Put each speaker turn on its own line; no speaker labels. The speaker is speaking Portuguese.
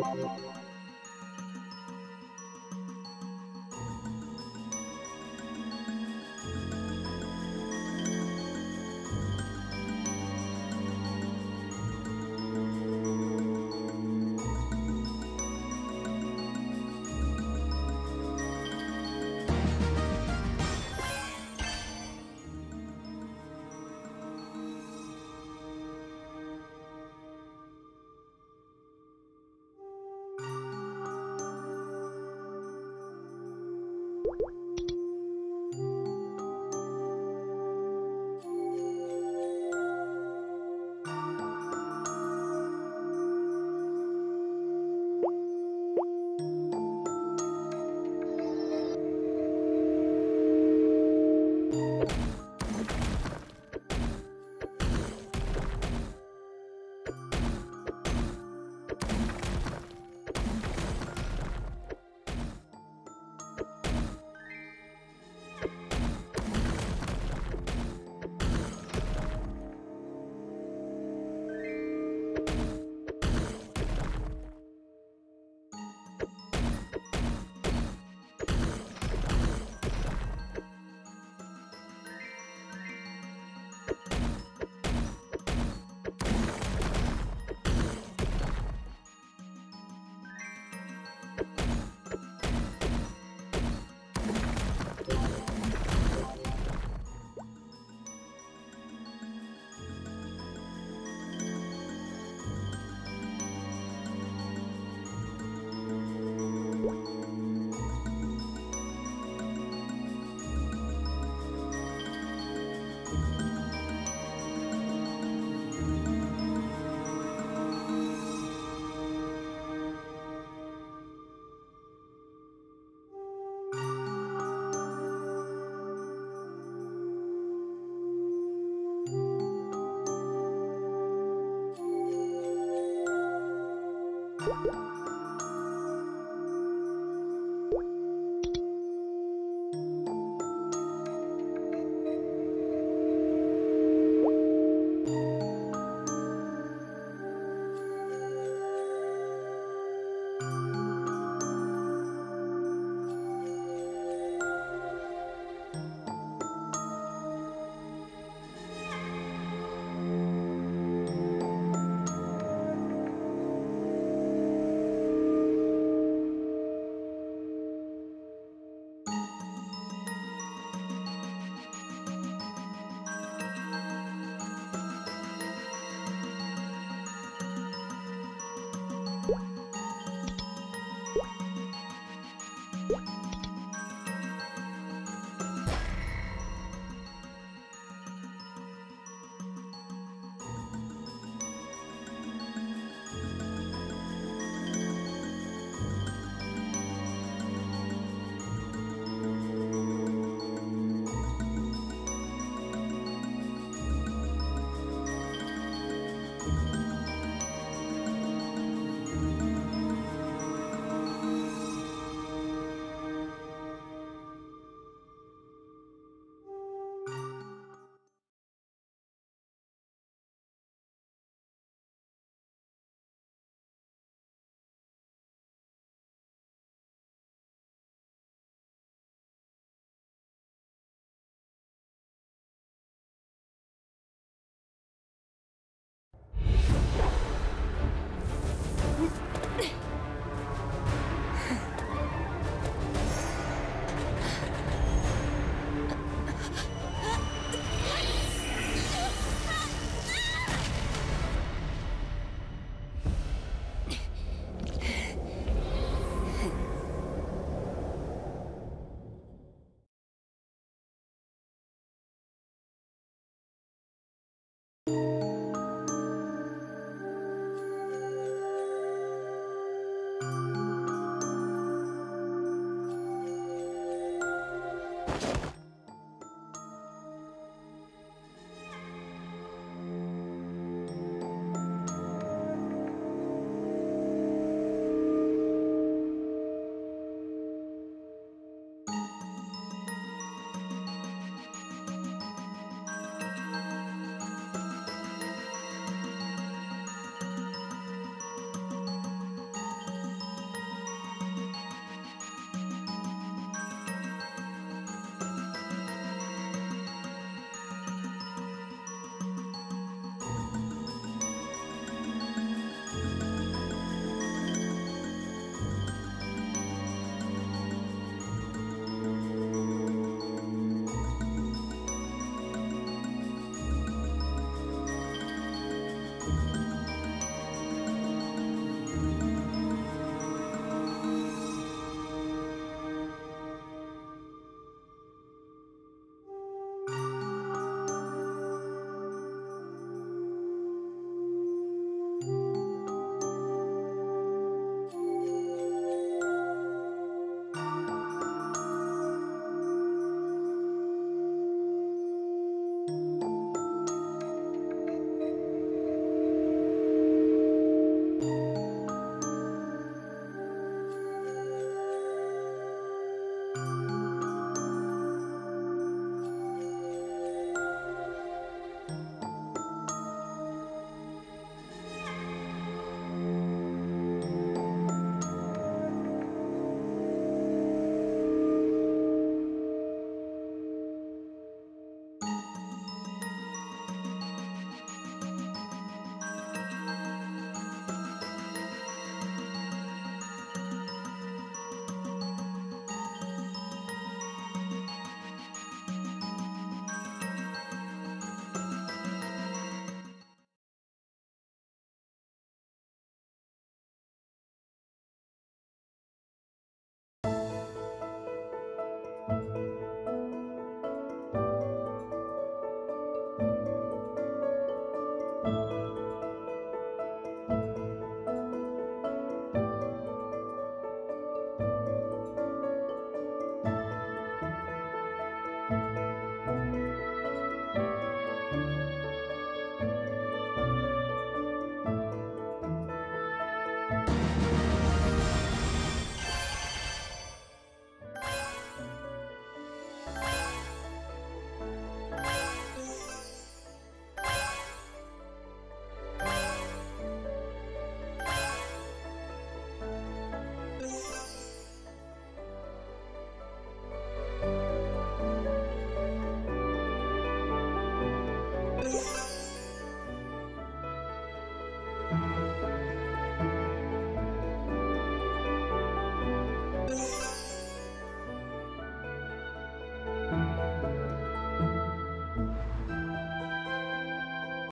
Música
Thank you.